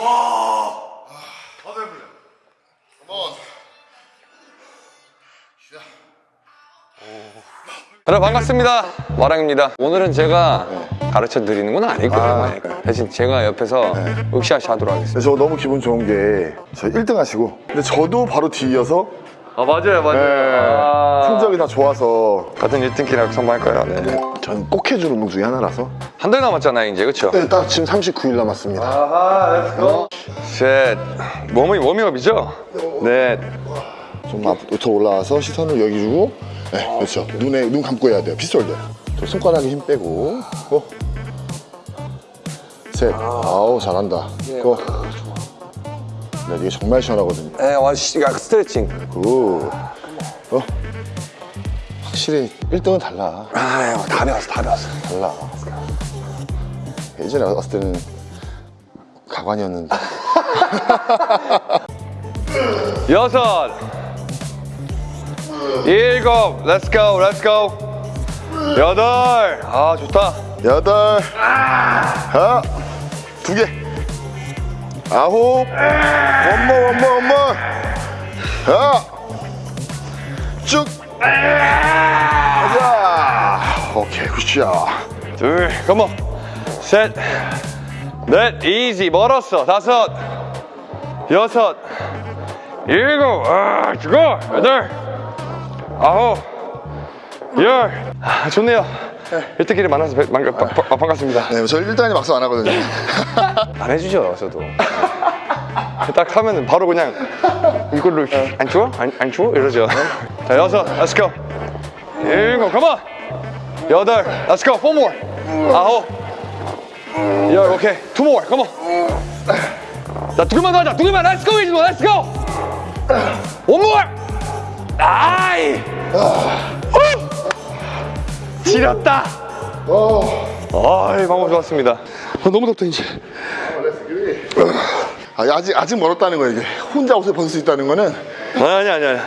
다들 해볼래. 한번. 여러분 반갑습니다. 와랑입니다. 오늘은 제가 가르쳐 드리는 건 아닐 거예요. 대신 제가 옆에서 으쌰으쌰 하도록 하겠습니다. 저 너무 기분 좋은 게, 저 1등 하시고, 근데 저도 바로 뒤이어서, 아 맞아요 네, 성적이 다 좋아서, 같은 1등키라고 선발할 거예요 네. 저는 꼭 해주는 운동 중에 하나라서. 한 달 남았잖아요 이제 그쵸? 네, 딱 지금 39일 남았습니다. 아하 Let's go 셋 몸이 워밍업이죠? 넷좀 앞부터 올라와서 시선을 여기 주고, 네, 그렇죠. 눈에, 눈 감고 해야 돼요. 저 손가락에 힘 빼고, go. 셋. 아 우, 잘한다. go. 네, 이게 정말 시원하거든요. 에, 와, 씨, 야, 스트레칭 good. 어? 확실히 1등은 달라. 아유 다 배웠어 다 배웠어 달라. 예전에 왔을 때는 가관이었는데. 여섯 일곱 let's go let's go 여덟 아 좋다 여덟. 아, 두 개. 아홉. One more, one more, one more. 아, 쭉. 가자. okay, good shot. 둘 come on. 셋넷 easy. 멀었어. 다섯. 여섯. 일곱. 아 죽어. 여덟. 아홉. 열. 아, 좋네요 일대끼리 만나서 배- 만- 바- 바- 반갑습니다. 네, 저 1단이 막상 안 하거든요. 안 해주죠 저도. 딱 하면은 바로 그냥 이걸로 안 추워? 안, 안 추워? 이러죠. 자 여섯 let's go. 일곱 come on. 여덟 let's go. Four more. 아홉. 열 오케이. Two more come on. 자두 개만 더 하자. 두 개만. Let's go 이제 let's go. One more. 아이. 후! 지렸다 아이 방법 좋았습니다 어, 너무 덥다 이제 아, 아직, 아직 멀었다는 거예요, 이게. 혼자 옷을 벗을 수 있다는 거는. 아니 아니 아니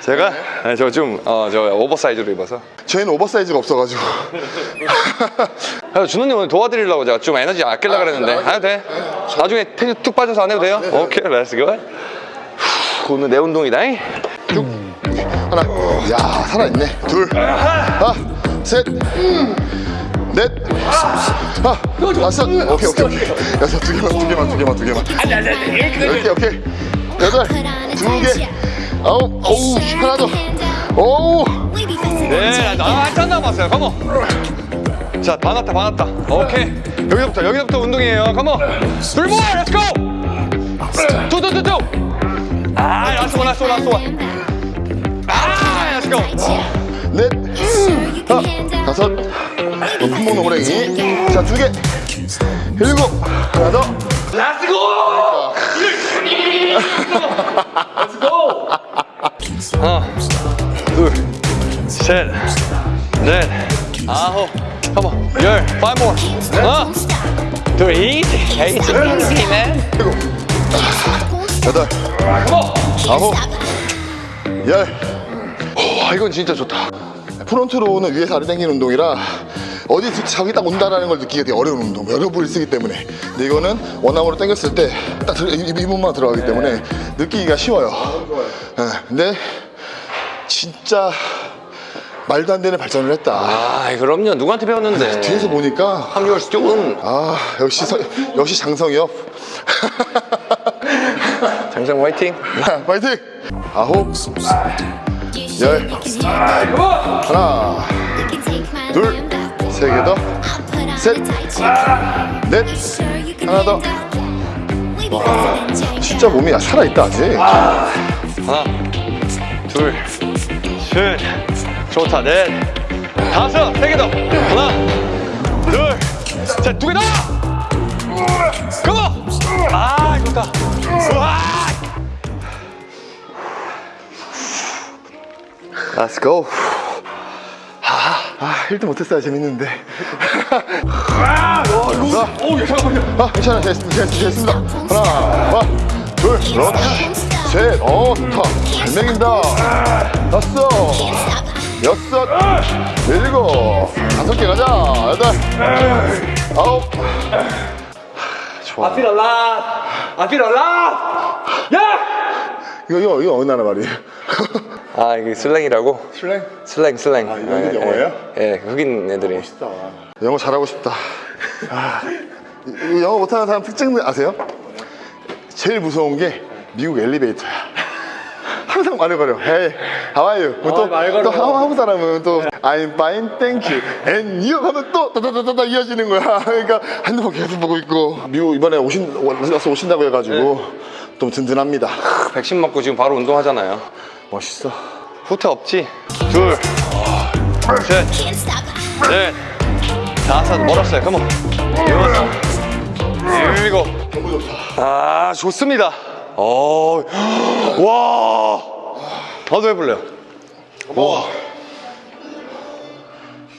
제가 저좀 어 저 오버사이즈로 입어서 저희는 오버사이즈가 없어가지고. 그래서 준호님 오늘 도와드리려고 제가 좀 에너지 아끼려고 그랬는데 안 해도 돼? 나중에 텐션 뚝 빠져서 안 해도 돼요? okay let's go 오늘 내 운동이다 잉? 하나. 야, 살아있네. 둘. 하나, 셋. 넷. 아, 다섯. okay, okay, okay. 여섯, 두 개만, 두 개만, 두 개만, 두 개만. okay, okay. 여덟. 두 개. 아홉. 오우, 하나 더. 오우. 네, 나 한참 남았어요 come on 자 반왔다 반왔다 오케이 여기서부터 여기서부터 운동이에요 come on two more let's go two two two two 아 last one last one last one 아 let's go 넷. 하나, 다섯. 높은 목 노랭이. 자, 두 개. 일곱. 하나 더. let's go let's go 하나 둘셋넷 아홉 come on 열 five more 하나 둘 easy easy easy man 일곱. 여덟. come on 아홉. 열. 와 이건 진짜 좋다 프론트로는 위에서 아래 당기는 운동이라 어디 자기 딱 온다라는 걸 느끼기 되게 어려운 운동 여러 부를 쓰기 때문에. 근데 이거는 원암으로 당겼을 때 딱이 부분만 들어가기 때문에 느끼기가 쉬워요. 예, 근데 진짜 말도 안 되는 발전을 했다. 아 그럼요. 누구한테 배웠는데? 뒤에서 보니까 합류할 수 조금 아 역시 서- 역시 장성엽 장성 화이팅. 파이팅! 아홉 열. 하나 둘 세 개 더. 셋, 넷, 하나 더. 진짜 몸이 살아있다 아직. 하나 둘셋. 좋다 넷. 다섯 세 개 더. 하나 둘셋두 개 더! 컴온 아 좋다. 우와 Let's go. 아 1등 못했어야 재밌는데. 오 잠깐만요 아 괜찮아 됐습니다. 됐습니다. 하나 둘 그렇지. 셋 어 좋다. 잘 먹인다. 다섯 여섯 일곱. 다섯 개 가자. 여덟 아홉. 좋아. I feel alive. I feel alive. 야! 이거 이거 이거 어느 나라 말이에요? 아 이게 슬랭이라고? 슬랭? 슬랭 슬랭. 아, 이거 영어예요? 예, 예, 흑인 애들이. 영어 잘하고 싶다. 아, 영어 못하는 사람 특징 아세요? 제일 무서운 게 미국 엘리베이터야. 항상 말을거려. Hey, how are you? 또, 말 걸어. 또 하- 한국 사람은 또 I'm fine, thank you. And you 하면 또 따다다다다 이어지는 거야. 그러니까 핸드폰 계속 보고 있고. 미국 이번에 오신 와서 오신다고 해가지고 좀 든든합니다. 백신 맞고 지금 바로 운동하잖아요. 멋있어. 후퇴 없지? 둘, 셋, Can't stop. 넷, 다섯, 멀었어요. 컴온. 여섯, 일곱. 아, 좋습니다. 어, 와. 나도 해볼래요. 와.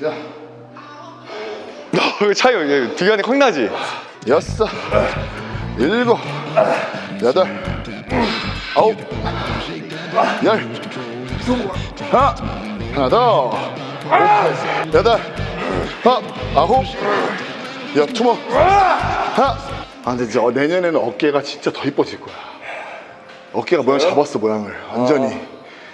자, 그 차이, 비교하니 확 나지? 여섯, 일곱, 여덟, 아홉, 열, 하나, 하나 더, 여덟, 하, 아홉, 여, 투모, 하나. 아, 근데 이제 내년에는 어깨가 진짜 더 이뻐질 거야. 어깨가 모양 잡았어, 모양을. 완전히.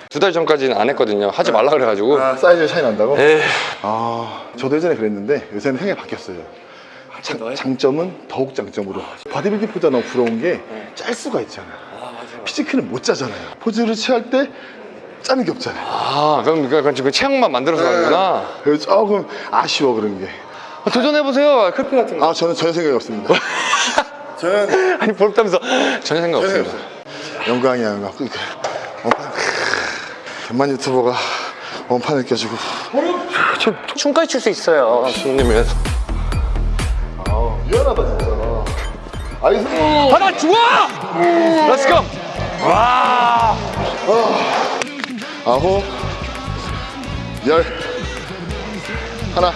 두달 전까지는 안 했거든요. 하지 말라 그래가지고. 아, 사이즈 차이 난다고? 에이. 아, 저도 예전에 그랬는데 요새는 생각이 바뀌었어요. 장, 장점은 더욱 장점으로. 바디빌딩보다 너무 부러운 게 짤 수가 있잖아. 피지크는 못 짜잖아요. 포즈를 취할 때 짜는 게 없잖아요. 아, 그럼 그건 지금 체형만 만들어서 가는구나. 그래서 조금 아쉬워 그런 게. 아, 도전해보세요. 클피 같은 거. 아, 저는 전혀 생각이 없습니다. 저는 아니, 부럽다면서. 전혀 생각 전혀 없습니다. 없어요. 영광이야, 영광. 그, 그, 원판, 대만 유튜버가 원판을 껴주고. 저 춤까지 출 수 있어요. 주님을. 미안하다, 진짜. nice. 하나 좋아! let's go! 와! 아홉 열 하나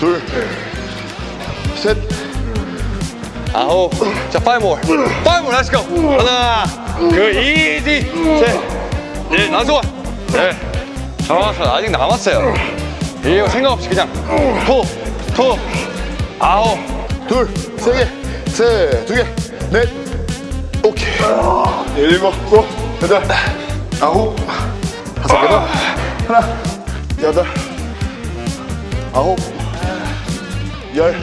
둘셋 아홉. 자, five more. five more! 하나, 그, 이지, 셋, 넷, 나서 네. 좋았어. 아직 남았어요. 이거 생각 없이 그냥, 토, 토, 아홉. 둘, 세 개, 세, 두 개, 넷, 오케이. 일곱, 곱, 여덟, 아홉, 다섯 개 더. 하나, 여덟, 아홉, 열,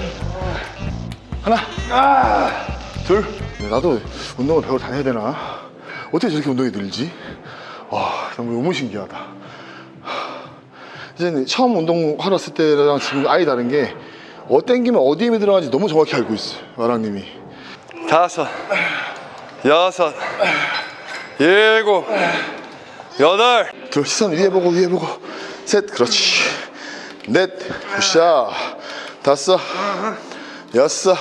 하나, 둘. 네, 나도 운동을 배우러 다녀야 되나? 어떻게 저렇게 운동이 늘지? 와, 너무 신기하다. 이제 처음 운동하러 왔을 때랑 지금 아예 다른 게 어 땡기면 어디 힘이 들어가는지 너무 정확히 알고 있어요 마랑님이 다섯, 여섯, 일곱, 여덟. 둘 시선 위에 보고 위에 보고. 셋 그렇지. 넷 good shot. 다섯 여섯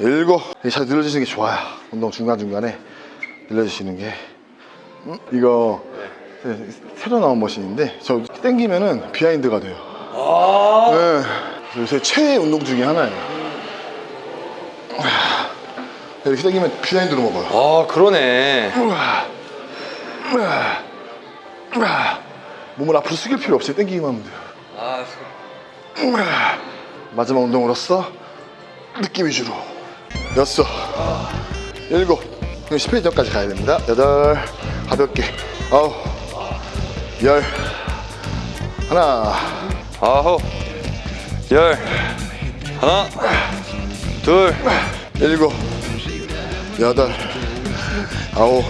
일곱. 잘 늘려주시는 게 좋아요. 운동 중간중간에 늘려주시는 게. 음, 이거 새로 나온 머신인데 저 땡기면은 behind가 돼요. 네. 요새 최애 운동 중에 하나예요 이렇게 땡기면 비하인드로 먹어요 아, 그러네. 몸을 앞으로 숙일 필요 없이 땡기기만 하면 돼요. 아, 마지막 운동으로서 느낌 위주로. 여섯 일곱. 10회전 전까지 가야 됩니다. 여덟. 가볍게. 아홉. 열. 하나. 아홉, 열, 하나, 둘, 일곱 여덟 아홉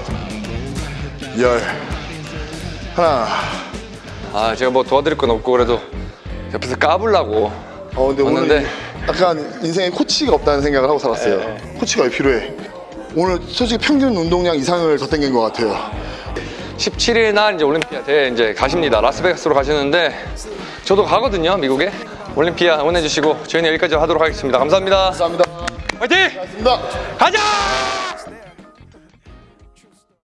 열 하나 아, 제가 뭐 도와드릴 건 없고 그래도 옆에서 까불라고. 어 근데 왔는데. 오늘 약간 인생에 코치가 없다는 생각을 하고 살았어요 코치가 왜 필요해 오늘 솔직히 평균 운동량 이상을 더 땡긴 것 같아요 17일 날 이제 올림피아 대회 이제 가십니다. 라스베가스로 가시는데 저도 가거든요, 미국에. 올림피아 응원해 주시고 저희는 여기까지 하도록 하겠습니다. 감사합니다. 감사합니다 화이팅! 고맙습니다 가자!